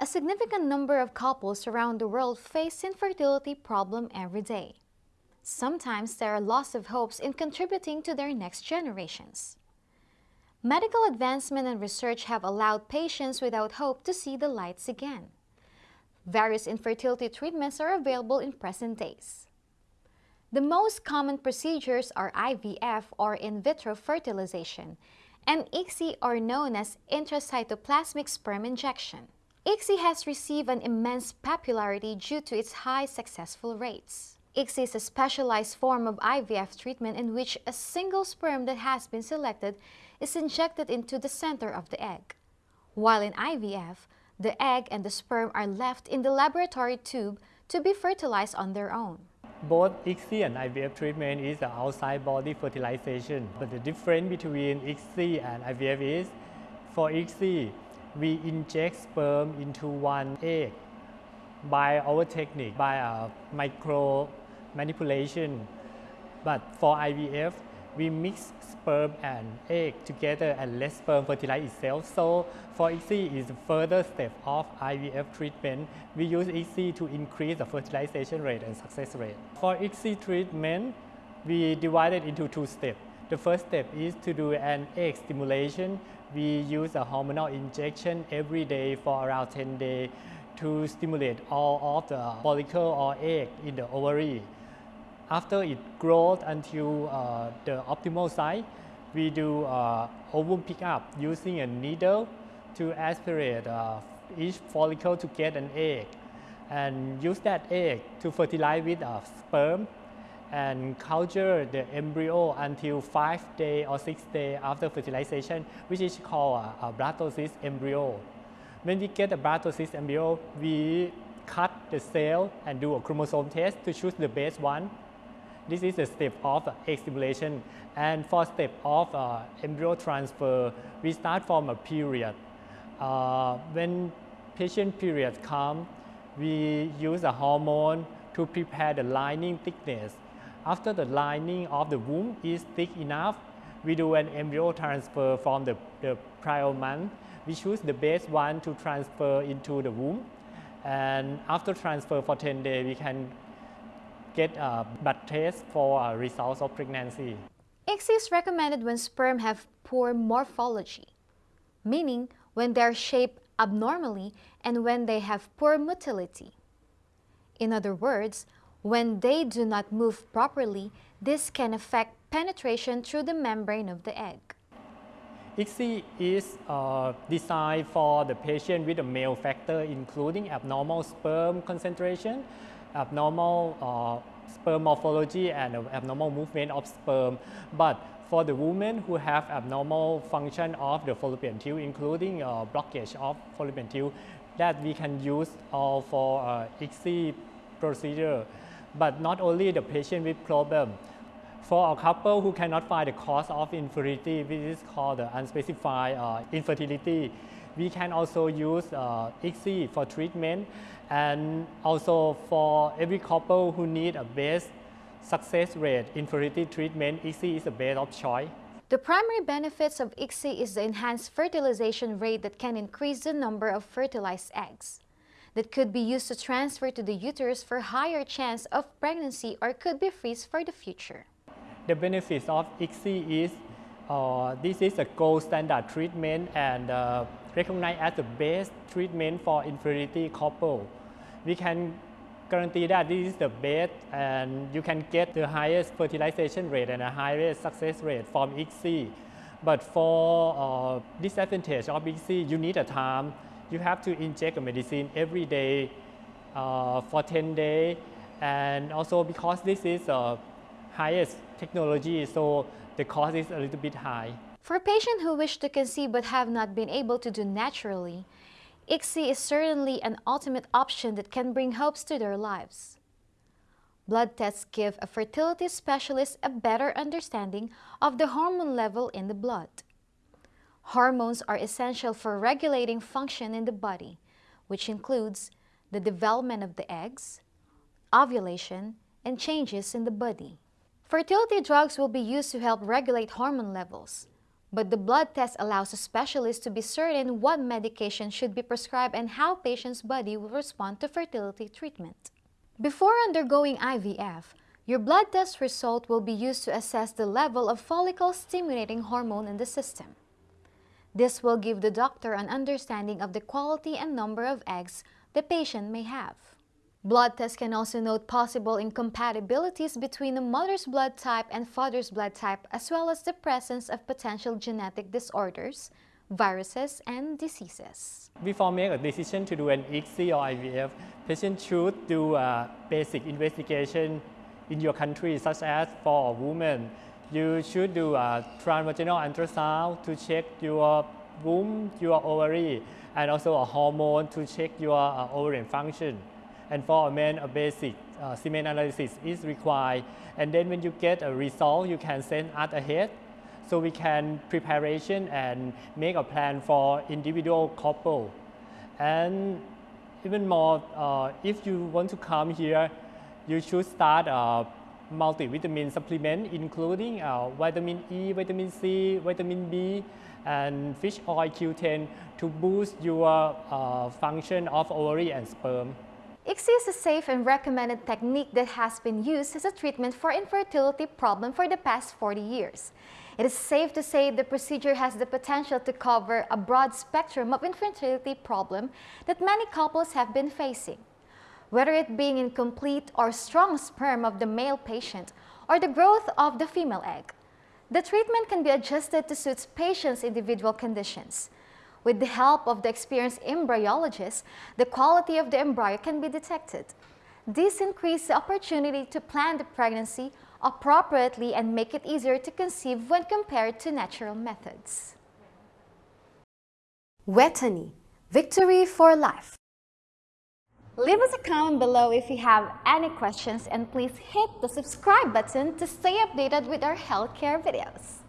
A significant number of couples around the world face infertility problem every day. Sometimes there are loss of hopes in contributing to their next generations. Medical advancement and research have allowed patients without hope to see the lights again. Various infertility treatments are available in present days. The most common procedures are IVF or in vitro fertilization and ICSI are known as intracytoplasmic sperm injection. ICSI has received an immense popularity due to its high successful rates. ICSI is a specialized form of IVF treatment in which a single sperm that has been selected is injected into the center of the egg. While in IVF, the egg and the sperm are left in the laboratory tube to be fertilized on their own. Both ICSI and IVF treatment is the outside body fertilization. But the difference between ICSI and IVF is, for ICSI, we inject sperm into one egg by our technique, by a micro manipulation. But for IVF, we mix sperm and egg together and let sperm fertilize itself. So for ICSI is a further step of IVF treatment. We use ICSI to increase the fertilization rate and success rate. For ICSI treatment, we divide it into two steps. The first step is to do an egg stimulation we use a hormonal injection every day for around 10 days to stimulate all of the follicle or egg in the ovary. After it grows until uh, the optimal size, we do uh, ovum pickup using a needle to aspirate uh, each follicle to get an egg and use that egg to fertilize with a sperm and culture the embryo until five day or six day after fertilization, which is called a, a blastocyst embryo. When we get a blastocyst embryo, we cut the cell and do a chromosome test to choose the best one. This is the step of egg stimulation. And for step of uh, embryo transfer, we start from a period. Uh, when patient period come, we use a hormone to prepare the lining thickness after the lining of the womb is thick enough, we do an embryo transfer from the, the prior month. We choose the best one to transfer into the womb. And after transfer for 10 days, we can get a blood test for results of pregnancy. ICSI is recommended when sperm have poor morphology, meaning when they are shaped abnormally and when they have poor motility. In other words, when they do not move properly, this can affect penetration through the membrane of the egg. ICSI is uh, designed for the patient with a male factor including abnormal sperm concentration, abnormal uh, sperm morphology and abnormal movement of sperm. But for the women who have abnormal function of the fallopian tube including uh, blockage of fallopian tube that we can use uh, for uh, ICSI procedure but not only the patient with problem. For a couple who cannot find the cause of infertility, which is called the unspecified uh, infertility, we can also use uh, ICSI for treatment and also for every couple who need a best success rate infertility treatment, ICSI is the best of choice. The primary benefits of ICSI is the enhanced fertilization rate that can increase the number of fertilized eggs that could be used to transfer to the uterus for higher chance of pregnancy or could be freeze for the future. The benefits of ICSI is uh, this is a gold standard treatment and uh, recognized as the best treatment for infertility couple. We can guarantee that this is the best and you can get the highest fertilization rate and a highest success rate from ICSI. But for uh, disadvantage of ICSI, you need a time you have to inject a medicine every day uh, for 10 days. And also because this is the highest technology, so the cost is a little bit high. For patients who wish to conceive but have not been able to do naturally, ICSI is certainly an ultimate option that can bring hopes to their lives. Blood tests give a fertility specialist a better understanding of the hormone level in the blood. Hormones are essential for regulating function in the body, which includes the development of the eggs, ovulation, and changes in the body. Fertility drugs will be used to help regulate hormone levels, But the blood test allows a specialist to be certain what medication should be prescribed and how patient's body will respond to fertility treatment. Before undergoing IVF, your blood test result will be used to assess the level of follicle-stimulating hormone in the system. This will give the doctor an understanding of the quality and number of eggs the patient may have. Blood tests can also note possible incompatibilities between the mother's blood type and father's blood type as well as the presence of potential genetic disorders, viruses, and diseases. Before make a decision to do an ICSI or IVF, patient should do a basic investigation in your country such as for a woman you should do a transvaginal ultrasound to check your womb, your ovary, and also a hormone to check your uh, ovarian function. And for a man, a basic uh, semen analysis is required. And then when you get a result, you can send us ahead so we can preparation and make a plan for individual couple. And even more, uh, if you want to come here, you should start a multivitamin supplement including uh, vitamin E, vitamin C, vitamin B, and fish oil Q10 to boost your uh, function of ovary and sperm. ICSI is a safe and recommended technique that has been used as a treatment for infertility problem for the past 40 years. It is safe to say the procedure has the potential to cover a broad spectrum of infertility problem that many couples have been facing whether it being incomplete or strong sperm of the male patient or the growth of the female egg. The treatment can be adjusted to suit patient's individual conditions. With the help of the experienced embryologist, the quality of the embryo can be detected. This increases the opportunity to plan the pregnancy appropriately and make it easier to conceive when compared to natural methods. Wetany, victory for life. Leave us a comment below if you have any questions and please hit the subscribe button to stay updated with our healthcare videos.